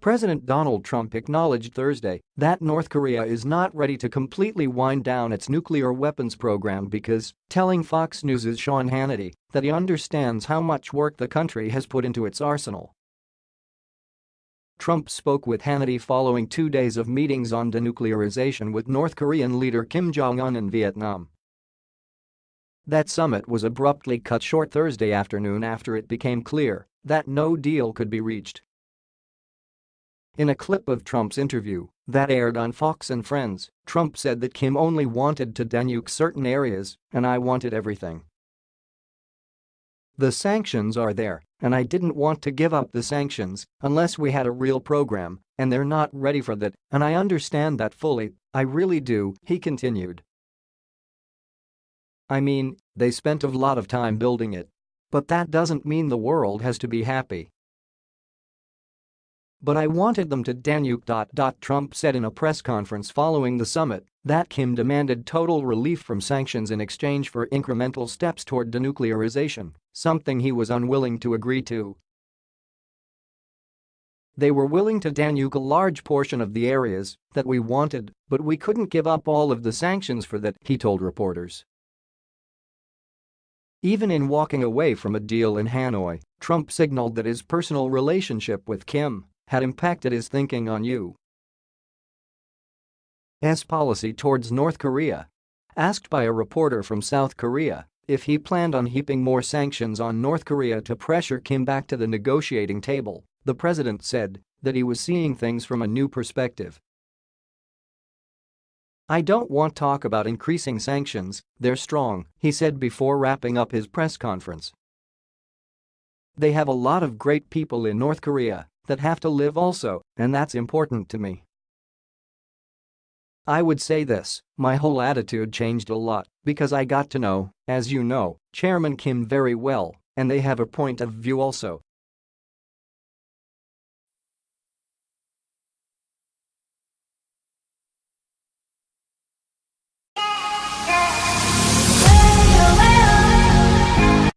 President Donald Trump acknowledged Thursday that North Korea is not ready to completely wind down its nuclear weapons program because, telling Fox News' Sean Hannity that he understands how much work the country has put into its arsenal. Trump spoke with Hannity following two days of meetings on denuclearization with North Korean leader Kim Jong-un in Vietnam. That summit was abruptly cut short Thursday afternoon after it became clear that no deal could be reached. In a clip of Trump's interview that aired on Fox and Friends, Trump said that Kim only wanted to denuke certain areas and I wanted everything. The sanctions are there, and I didn't want to give up the sanctions unless we had a real program, and they're not ready for that, and I understand that fully, I really do, he continued. I mean, they spent a lot of time building it. But that doesn't mean the world has to be happy. But I wanted them to denuke. Trump said in a press conference following the summit that Kim demanded total relief from sanctions in exchange for incremental steps toward denuclearization, something he was unwilling to agree to. They were willing to denuke a large portion of the areas that we wanted, but we couldn't give up all of the sanctions for that, he told reporters. Even in walking away from a deal in Hanoi, Trump signaled that his personal relationship with Kim had impacted his thinking on U.S. policy towards North Korea. Asked by a reporter from South Korea if he planned on heaping more sanctions on North Korea to pressure Kim back to the negotiating table, the president said that he was seeing things from a new perspective. I don't want talk about increasing sanctions, they're strong, he said before wrapping up his press conference. They have a lot of great people in North Korea that have to live also, and that's important to me. I would say this, my whole attitude changed a lot because I got to know, as you know, Chairman Kim very well, and they have a point of view also,